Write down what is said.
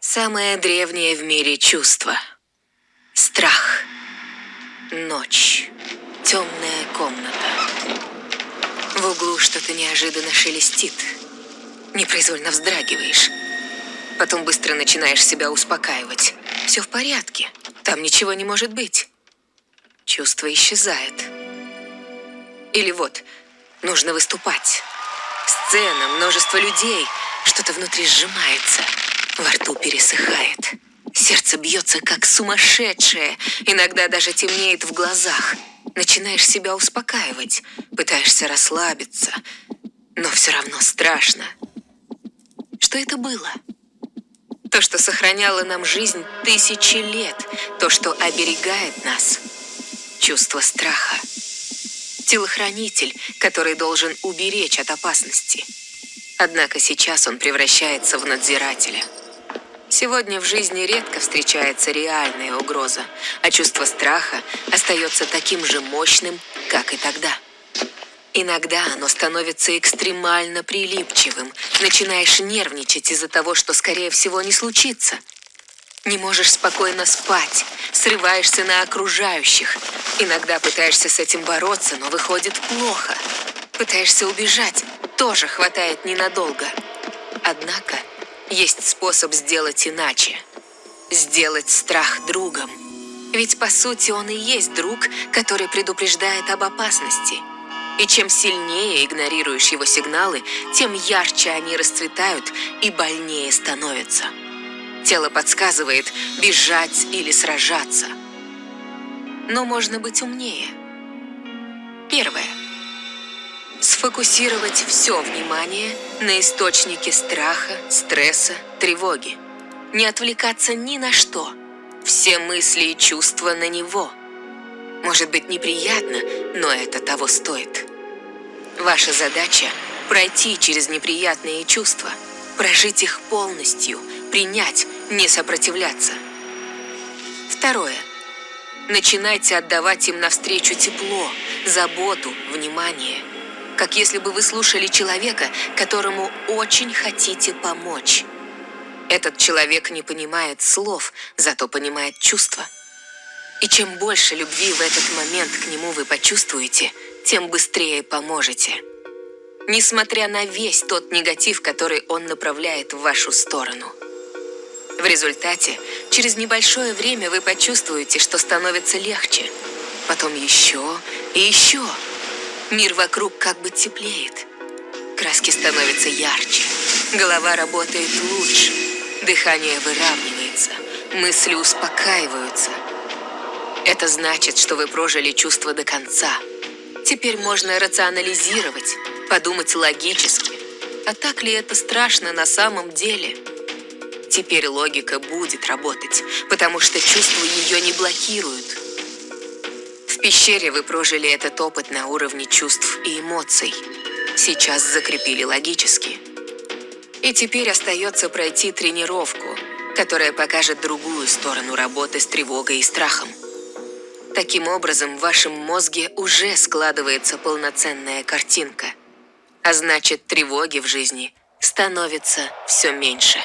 Самое древнее в мире чувство. Страх. Ночь. Темная комната. В углу что-то неожиданно шелестит. Непроизвольно вздрагиваешь. Потом быстро начинаешь себя успокаивать. Все в порядке. Там ничего не может быть. Чувство исчезает. Или вот, нужно выступать. Сцена, множество людей. Что-то внутри сжимается. Во рту пересыхает. Сердце бьется как сумасшедшее. Иногда даже темнеет в глазах. Начинаешь себя успокаивать. Пытаешься расслабиться. Но все равно страшно. Что это было? То, что сохраняло нам жизнь тысячи лет. То, что оберегает нас. Чувство страха. Телохранитель, который должен уберечь от опасности. Однако сейчас он превращается в надзирателя. Сегодня в жизни редко встречается реальная угроза, а чувство страха остается таким же мощным, как и тогда. Иногда оно становится экстремально прилипчивым. Начинаешь нервничать из-за того, что, скорее всего, не случится. Не можешь спокойно спать, срываешься на окружающих. Иногда пытаешься с этим бороться, но выходит плохо. Пытаешься убежать, тоже хватает ненадолго. Однако есть способ сделать иначе. Сделать страх другом. Ведь по сути он и есть друг, который предупреждает об опасности. И чем сильнее игнорируешь его сигналы, тем ярче они расцветают и больнее становятся. Тело подсказывает бежать или сражаться. Но можно быть умнее. Первое. Сфокусировать все внимание на источнике страха, стресса, тревоги. Не отвлекаться ни на что. Все мысли и чувства на него. Может быть неприятно, но это того стоит. Ваша задача – пройти через неприятные чувства, прожить их полностью, принять, не сопротивляться. Второе. Начинайте отдавать им навстречу тепло, заботу, внимание – как если бы вы слушали человека, которому очень хотите помочь. Этот человек не понимает слов, зато понимает чувства. И чем больше любви в этот момент к нему вы почувствуете, тем быстрее поможете. Несмотря на весь тот негатив, который он направляет в вашу сторону. В результате, через небольшое время вы почувствуете, что становится легче. Потом еще и еще. Мир вокруг как бы теплеет. Краски становятся ярче. Голова работает лучше. Дыхание выравнивается. Мысли успокаиваются. Это значит, что вы прожили чувство до конца. Теперь можно рационализировать, подумать логически. А так ли это страшно на самом деле? Теперь логика будет работать, потому что чувства ее не блокируют. Пещере вы прожили этот опыт на уровне чувств и эмоций. Сейчас закрепили логически. И теперь остается пройти тренировку, которая покажет другую сторону работы с тревогой и страхом. Таким образом, в вашем мозге уже складывается полноценная картинка. А значит, тревоги в жизни становится все меньше.